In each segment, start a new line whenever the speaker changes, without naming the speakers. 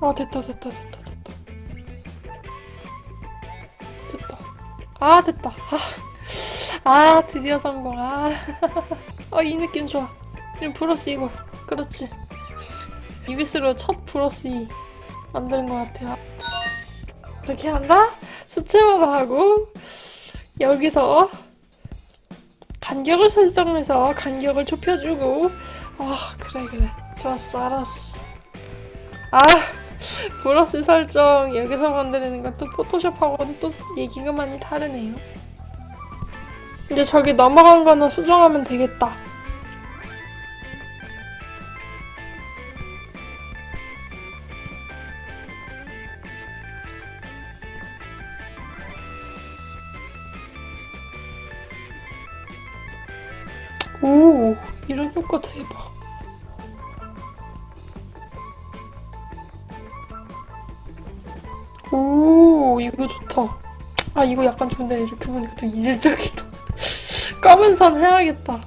아 됐다 됐다 됐다 됐다. 됐다. 아 됐다. 아, 아 드디어 성공. 아어이 느낌 좋아. 이 브러쉬 이거 그렇지. 이비스로 첫 브러쉬 만드는 것 같아요. 이렇게 한다? 수채화로 하고 여기서 간격을 설정해서 간격을 좁혀주고. 아 그래 그래 좋았어 알았어. 아 브러쉬 설정. 여기서 만드는 것도 포토샵하고는 또 얘기가 많이 다르네요. 이제 저기 넘어간 거는 수정하면 되겠다. 오 이런 효과 대박 오 이거 좋다. 아 이거 약간 좋은데 이렇게 보니까 또 이질적이다. 검은 선 해야겠다.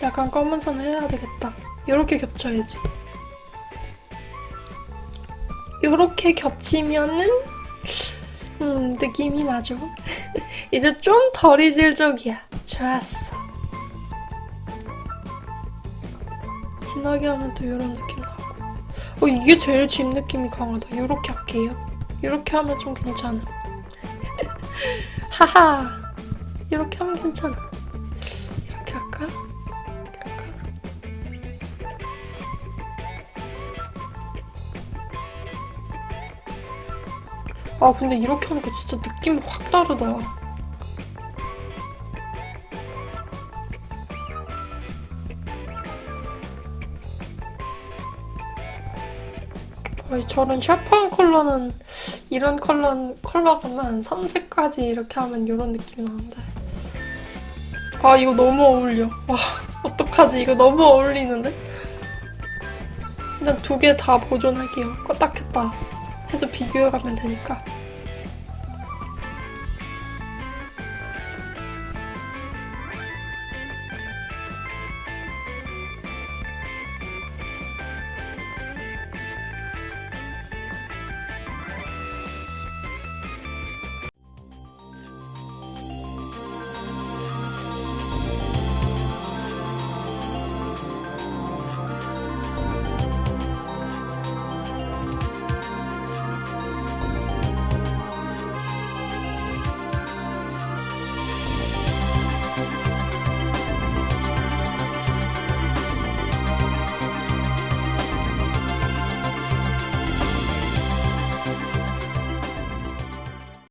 약간 검은 선 해야 되겠다. 이렇게 겹쳐야지. 이렇게 겹치면은 음 느낌이 나죠 이제 좀 덜 이질적이야. 좋았어. 진하게 하면 또 이런 느낌 나고. 어 이게 제일 집 느낌이 강하다. 이렇게 할게요. 이렇게 하면 좀 괜찮아. 하하. 이렇게 하면 괜찮아. 이렇게 할까? 이렇게 할까? 아 근데 이렇게 하니까 진짜 느낌이 확 다르다 아이 저런 샤프한 컬러는 이런 컬러 컬러가면 선색까지 이렇게 하면 이런 느낌이 나는데. 아 이거 너무 어울려. 와 어떡하지? 이거 너무 어울리는데? 일단 두 개 다 보존할게요. 껐다 켰다 해서 비교해가면 되니까